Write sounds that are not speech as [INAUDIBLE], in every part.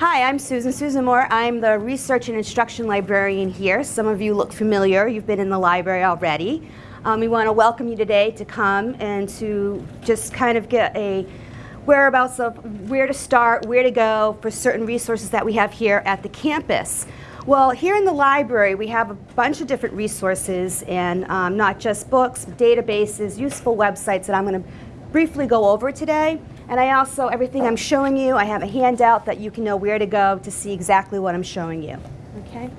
Hi, I'm Susan Susan Moore. I'm the research and instruction librarian here. Some of you look familiar. You've been in the library already. Um, we want to welcome you today to come and to just kind of get a whereabouts of where to start, where to go for certain resources that we have here at the campus. Well, here in the library, we have a bunch of different resources and um, not just books, databases, useful websites that I'm going to briefly go over today. And I also, everything I'm showing you, I have a handout that you can know where to go to see exactly what I'm showing you. Okay?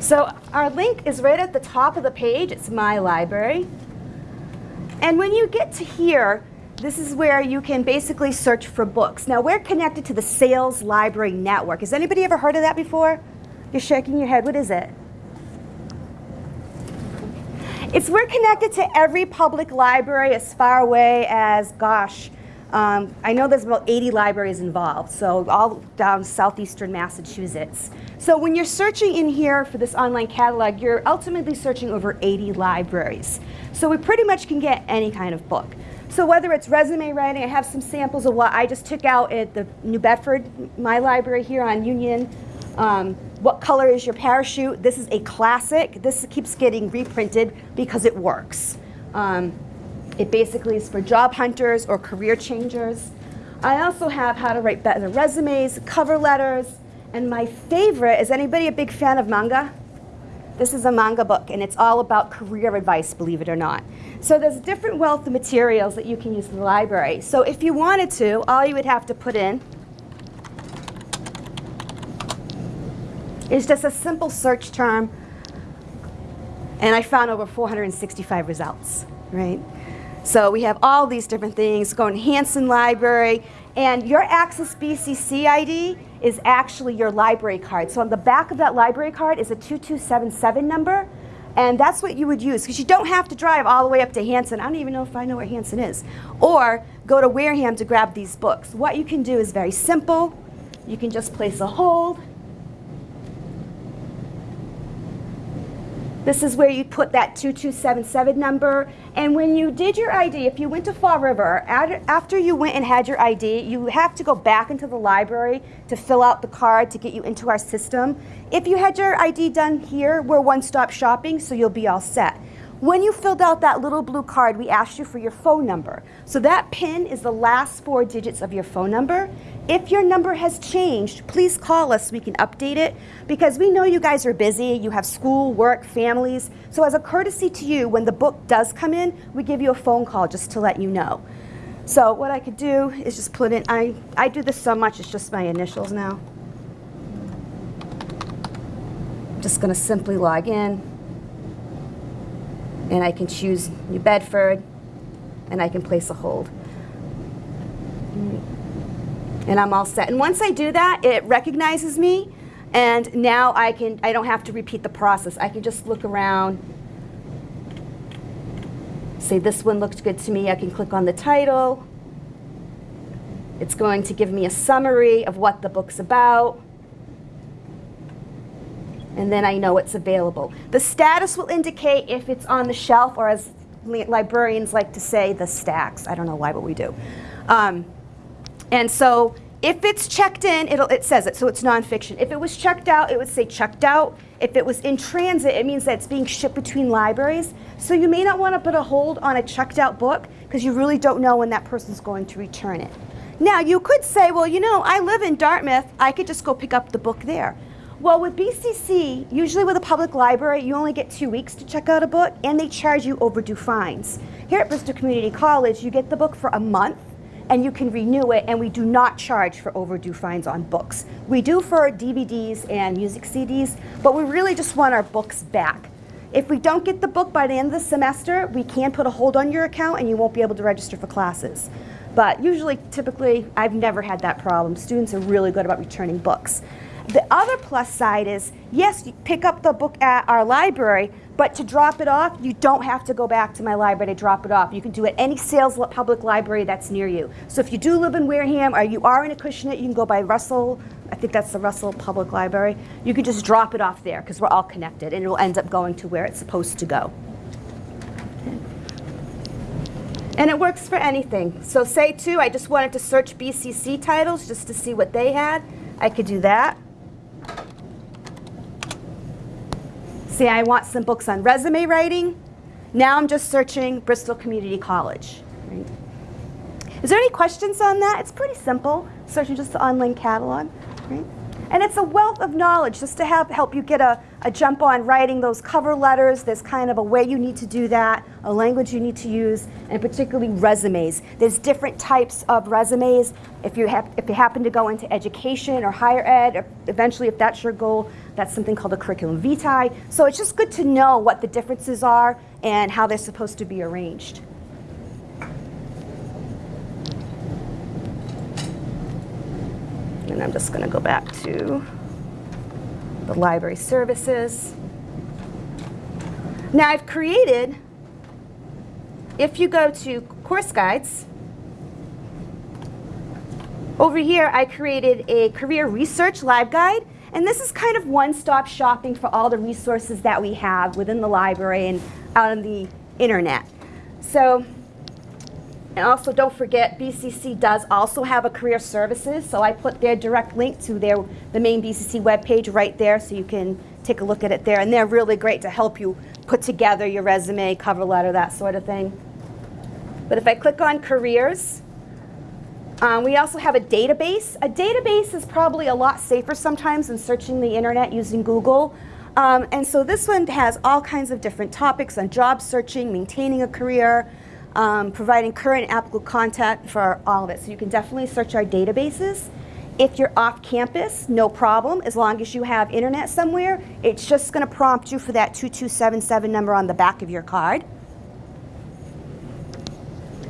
So our link is right at the top of the page. It's My Library. And when you get to here, this is where you can basically search for books. Now we're connected to the SAILS Library Network. Has anybody ever heard of that before? You're shaking your head. What is it? It's we're connected to every public library as far away as, gosh, um, I know there's about 80 libraries involved, so all down southeastern Massachusetts. So when you're searching in here for this online catalog, you're ultimately searching over 80 libraries. So we pretty much can get any kind of book. So whether it's resume writing, I have some samples of what I just took out at the New Bedford, my library here on Union, um, what color is your parachute? This is a classic. This keeps getting reprinted because it works. Um, it basically is for job hunters or career changers. I also have how to write better resumes, cover letters, and my favorite, is anybody a big fan of manga? This is a manga book, and it's all about career advice, believe it or not. So there's a different wealth of materials that you can use in the library. So if you wanted to, all you would have to put in is just a simple search term. And I found over 465 results, right? So we have all these different things. Go in Hanson Library. And your Access BCC ID is actually your library card. So on the back of that library card is a 2277 number. And that's what you would use, because you don't have to drive all the way up to Hanson. I don't even know if I know where Hanson is. Or go to Wareham to grab these books. What you can do is very simple. You can just place a hold. This is where you put that 2277 number. And when you did your ID, if you went to Fall River, after you went and had your ID, you have to go back into the library to fill out the card to get you into our system. If you had your ID done here, we're one-stop shopping, so you'll be all set. When you filled out that little blue card, we asked you for your phone number. So that PIN is the last four digits of your phone number. If your number has changed, please call us we can update it because we know you guys are busy, you have school, work, families. So as a courtesy to you, when the book does come in, we give you a phone call just to let you know. So what I could do is just put in, I, I do this so much, it's just my initials now. I'm just gonna simply log in and I can choose New Bedford and I can place a hold. And I'm all set. And once I do that, it recognizes me and now I can I don't have to repeat the process. I can just look around say this one looks good to me. I can click on the title. It's going to give me a summary of what the book's about and then I know it's available. The status will indicate if it's on the shelf or as librarians like to say, the stacks. I don't know why, but we do. Um, and so if it's checked in, it says it, so it's nonfiction. If it was checked out, it would say checked out. If it was in transit, it means that it's being shipped between libraries. So you may not want to put a hold on a checked out book because you really don't know when that person's going to return it. Now, you could say, well, you know, I live in Dartmouth. I could just go pick up the book there. Well, with BCC, usually with a public library, you only get two weeks to check out a book, and they charge you overdue fines. Here at Bristol Community College, you get the book for a month, and you can renew it, and we do not charge for overdue fines on books. We do for DVDs and music CDs, but we really just want our books back. If we don't get the book by the end of the semester, we can put a hold on your account and you won't be able to register for classes. But usually, typically, I've never had that problem. Students are really good about returning books. The other plus side is, yes, you pick up the book at our library, but to drop it off, you don't have to go back to my library to drop it off. You can do it any SAILS public library that's near you. So if you do live in Wareham or you are in Acushnet, you can go by Russell, I think that's the Russell Public Library. You can just drop it off there because we're all connected and it will end up going to where it's supposed to go. And it works for anything. So say too, I just wanted to search BCC titles just to see what they had. I could do that. Say I want some books on resume writing. Now I'm just searching Bristol Community College. Right? Is there any questions on that? It's pretty simple, searching just the online catalog. Right? And it's a wealth of knowledge just to help you get a, a jump on writing those cover letters. There's kind of a way you need to do that, a language you need to use, and particularly resumes. There's different types of resumes. If you, have, if you happen to go into education or higher ed, or eventually if that's your goal, that's something called a curriculum vitae. So it's just good to know what the differences are and how they're supposed to be arranged. And I'm just going to go back to the library services. Now I've created, if you go to course guides, over here I created a career research LibGuide and this is kind of one-stop shopping for all the resources that we have within the library and out on the internet. So and also don't forget, BCC does also have a career services, so I put their direct link to their the main BCC webpage right there so you can take a look at it there. And they're really great to help you put together your resume, cover letter, that sort of thing. But if I click on careers, um, we also have a database. A database is probably a lot safer sometimes than searching the internet using Google. Um, and so this one has all kinds of different topics on job searching, maintaining a career, um, providing current applicable content for all of it. So you can definitely search our databases. If you're off campus, no problem. As long as you have internet somewhere, it's just going to prompt you for that 2277 number on the back of your card.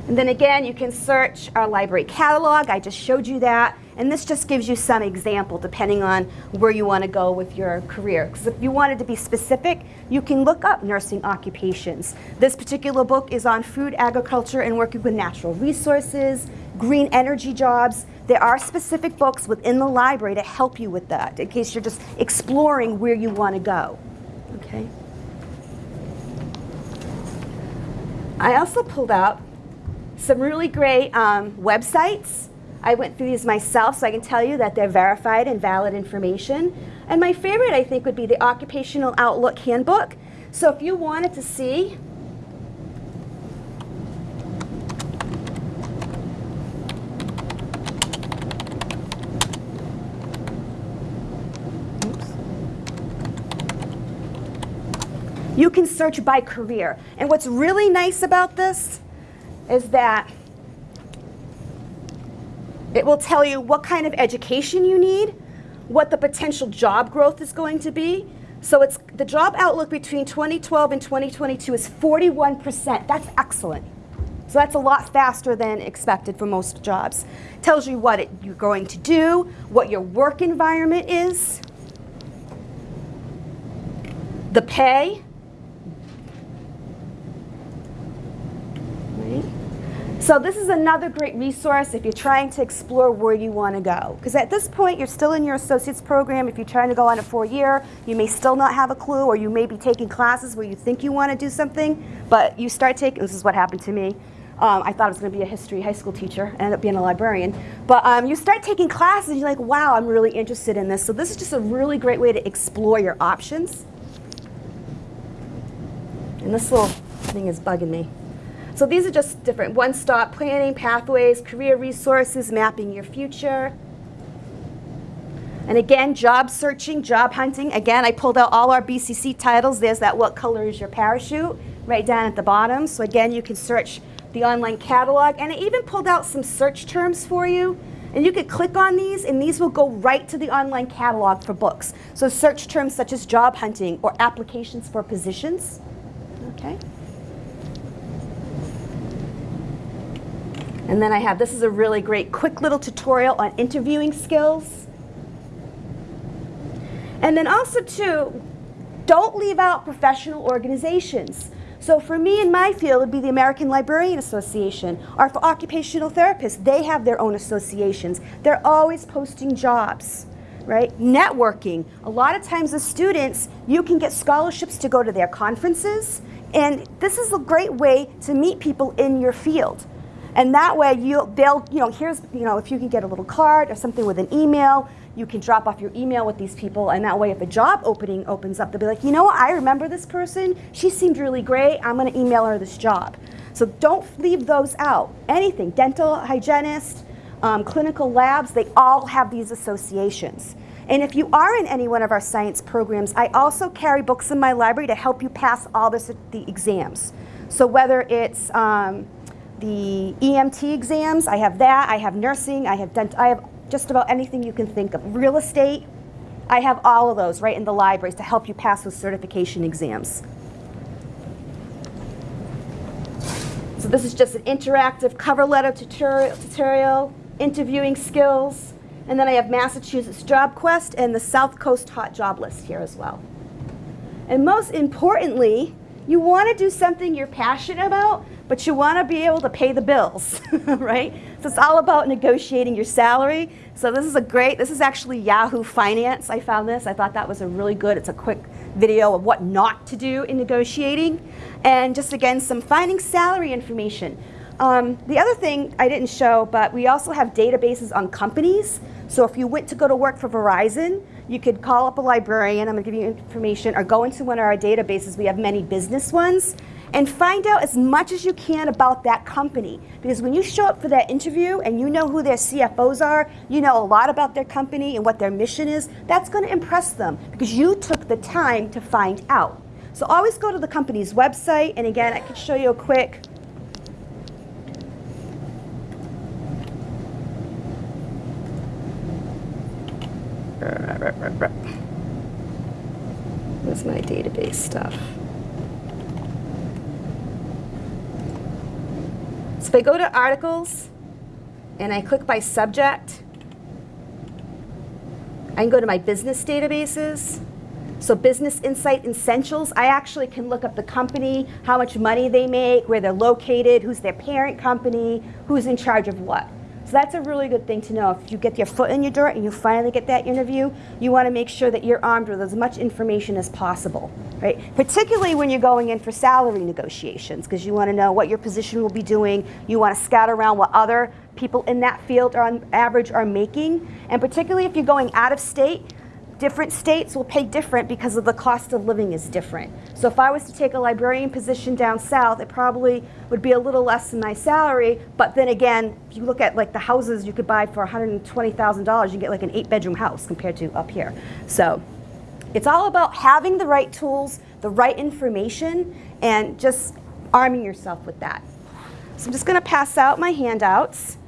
And then again, you can search our library catalog. I just showed you that. And this just gives you some example depending on where you want to go with your career. Because if you wanted to be specific, you can look up nursing occupations. This particular book is on food, agriculture, and working with natural resources, green energy jobs. There are specific books within the library to help you with that in case you're just exploring where you want to go. Okay. I also pulled out some really great um, websites I went through these myself, so I can tell you that they're verified and valid information. And my favorite, I think, would be the Occupational Outlook Handbook. So if you wanted to see you can search by career. And what's really nice about this is that it will tell you what kind of education you need, what the potential job growth is going to be. So it's the job outlook between 2012 and 2022 is 41%. That's excellent. So that's a lot faster than expected for most jobs. Tells you what it, you're going to do, what your work environment is, the pay, So this is another great resource if you're trying to explore where you want to go. Because at this point, you're still in your associate's program. If you're trying to go on a four-year, you may still not have a clue, or you may be taking classes where you think you want to do something, but you start taking, this is what happened to me. Um, I thought I was going to be a history high school teacher, I ended up being a librarian. But um, you start taking classes, and you're like, wow, I'm really interested in this. So this is just a really great way to explore your options. And this little thing is bugging me. So these are just different one-stop planning, pathways, career resources, mapping your future. And again, job searching, job hunting. Again, I pulled out all our BCC titles. There's that what color is your parachute right down at the bottom. So again, you can search the online catalog. And I even pulled out some search terms for you. And you could click on these, and these will go right to the online catalog for books. So search terms such as job hunting or applications for positions. Okay. And then I have, this is a really great quick little tutorial on interviewing skills. And then also too, don't leave out professional organizations. So for me in my field, would be the American Librarian Association, or for occupational therapists, they have their own associations. They're always posting jobs, right? Networking. A lot of times as students, you can get scholarships to go to their conferences, and this is a great way to meet people in your field. And that way, you'll, they'll, you know, here's, you know, if you can get a little card or something with an email, You can drop off your email with these people, and that way, if a job opening opens up, they'll be like, you know what, I remember this person. She seemed really great. I'm going to email her this job. So don't leave those out. Anything, dental hygienist, um, clinical labs, they all have these associations. And if you are in any one of our science programs, I also carry books in my library to help you pass all this, the exams. So whether it's um, the EMT exams, I have that, I have nursing, I have dent I have just about anything you can think of. Real estate, I have all of those right in the libraries to help you pass those certification exams. So this is just an interactive cover letter tutorial, tutorial interviewing skills. And then I have Massachusetts Job Quest and the South Coast Hot Job List here as well. And most importantly, you want to do something you're passionate about, but you want to be able to pay the bills, [LAUGHS] right? So it's all about negotiating your salary. So this is a great, this is actually Yahoo Finance. I found this. I thought that was a really good, it's a quick video of what not to do in negotiating. And just again, some finding salary information. Um, the other thing I didn't show, but we also have databases on companies. So if you went to go to work for Verizon, you could call up a librarian, I'm gonna give you information, or go into one of our databases, we have many business ones, and find out as much as you can about that company. Because when you show up for that interview and you know who their CFOs are, you know a lot about their company and what their mission is, that's gonna impress them because you took the time to find out. So always go to the company's website, and again, I can show you a quick Where's my database stuff? If I go to articles and I click by subject, I can go to my business databases. So Business Insight Essentials, I actually can look up the company, how much money they make, where they're located, who's their parent company, who's in charge of what. That's a really good thing to know. If you get your foot in your door and you finally get that interview, you want to make sure that you're armed with as much information as possible, right? Particularly when you're going in for salary negotiations, because you want to know what your position will be doing. You want to scout around what other people in that field are on average are making. And particularly if you're going out of state, different states will pay different because of the cost of living is different. So if I was to take a librarian position down south, it probably would be a little less than my salary. But then again, if you look at like the houses you could buy for $120,000, you get like an eight bedroom house compared to up here. So it's all about having the right tools, the right information, and just arming yourself with that. So I'm just going to pass out my handouts.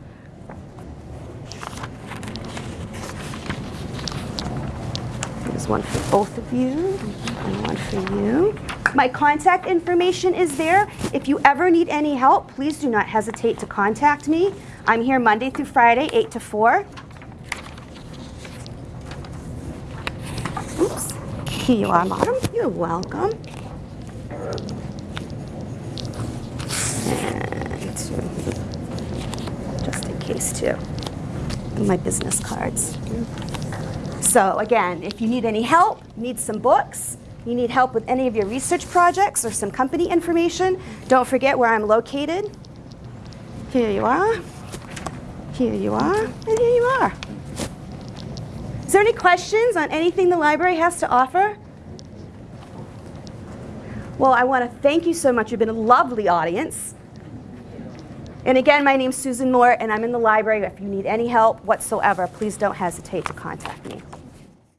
One for both of you and one for you. My contact information is there. If you ever need any help, please do not hesitate to contact me. I'm here Monday through Friday, 8 to 4. Oops. Here you are, madam. You're welcome. And just in case, too. And my business cards. So again, if you need any help, need some books, you need help with any of your research projects or some company information, don't forget where I'm located. Here you are. Here you are. And here you are. Is there any questions on anything the library has to offer? Well, I want to thank you so much. You've been a lovely audience. And again, my name's Susan Moore, and I'm in the library. If you need any help whatsoever, please don't hesitate to contact me.